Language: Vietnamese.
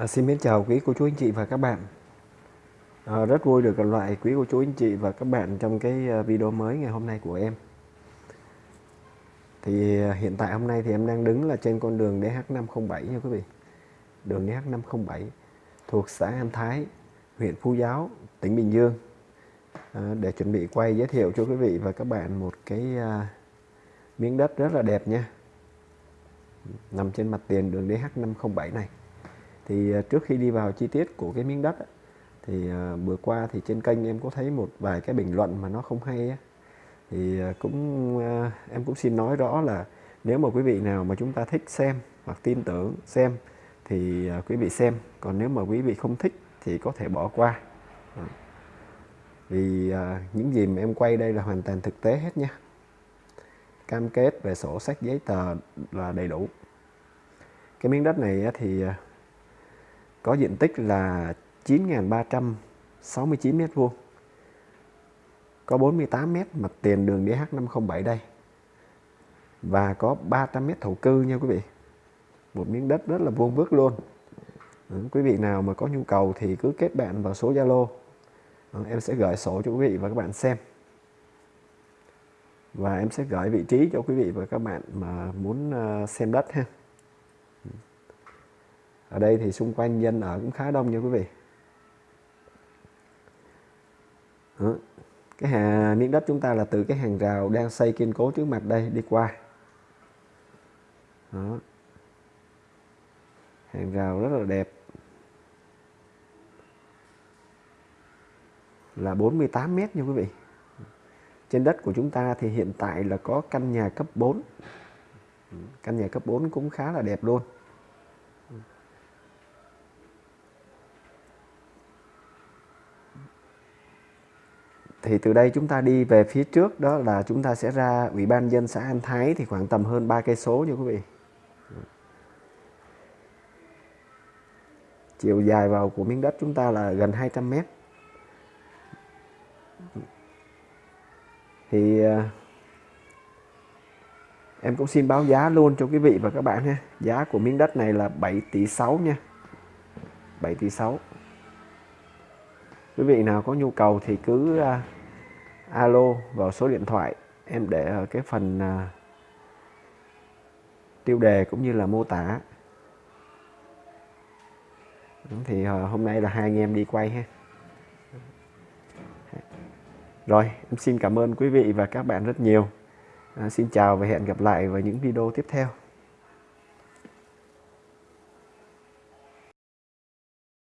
À, xin mến chào quý cô chú anh chị và các bạn. À, Rất vui được gặp lại quý cô chú anh chị và các bạn trong cái à, video mới ngày hôm nay của em. Thì à, hiện tại hôm nay thì em đang đứng là trên con đường DH507 nha quý vị. Đường DH507 thuộc xã An Thái, huyện Phú Giáo, tỉnh Bình Dương. À, Để chuẩn bị quay giới thiệu cho quý vị và các bạn một cái à, miếng đất rất là đẹp nha. Nằm trên mặt tiền đường DH507 này thì à, trước khi đi vào chi tiết của cái miếng đất thì à, vừa qua thì trên kênh em có thấy một vài cái bình luận mà nó không hay thì à, cũng em cũng xin nói rõ là nếu mà quý vị nào mà chúng ta thích xem hoặc tin tưởng xem thì quý vị xem, còn nếu mà quý vị không thích thì có thể bỏ qua. Vì những gì mà em quay đây là hoàn toàn thực tế hết nha. Cam kết về sổ sách giấy tờ là đầy đủ. Cái miếng đất này thì có diện tích là 9.369 m2 có 48 m mặt tiền đường DH507 đây. Và có 300 m thổ cư nha quý vị. Một miếng đất rất là vuông vức luôn. Ừ, quý vị nào mà có nhu cầu thì cứ kết bạn vào số Zalo. Ừ, em sẽ gửi sổ cho quý vị và các bạn xem. Và em sẽ gửi vị trí cho quý vị và các bạn mà muốn ờ, xem đất ha ở đây thì xung quanh dân ở cũng khá đông nha quý vị. Đó. cái hà, miếng đất chúng ta là từ cái hàng rào đang xây kiên cố trước mặt đây đi qua. Đó. hàng rào rất là đẹp. Là 48 mét nha quý vị. Trên đất của chúng ta thì hiện tại là có căn nhà cấp 4 căn nhà cấp 4 cũng khá là đẹp luôn. Thì từ đây chúng ta đi về phía trước, đó là chúng ta sẽ ra ủy ban dân xã An Thái thì khoảng tầm hơn 3 cây số nha quý vị. Chiều dài vào của miếng đất chúng ta là gần 200 mét. Thì à, em cũng xin báo giá luôn cho quý vị và các bạn ha. Giá của miếng đất này là 7 tỷ 6 nha. 7 tỷ 6 quý vị nào có nhu cầu thì cứ uh, alo vào số điện thoại. Em để ở cái phần uh, tiêu đề cũng như là mô tả. Thì uh, hôm nay là hai anh em đi quay ha. Rồi em xin cảm ơn quý vị và các bạn rất nhiều. À, xin chào và hẹn gặp lại vào những video tiếp theo.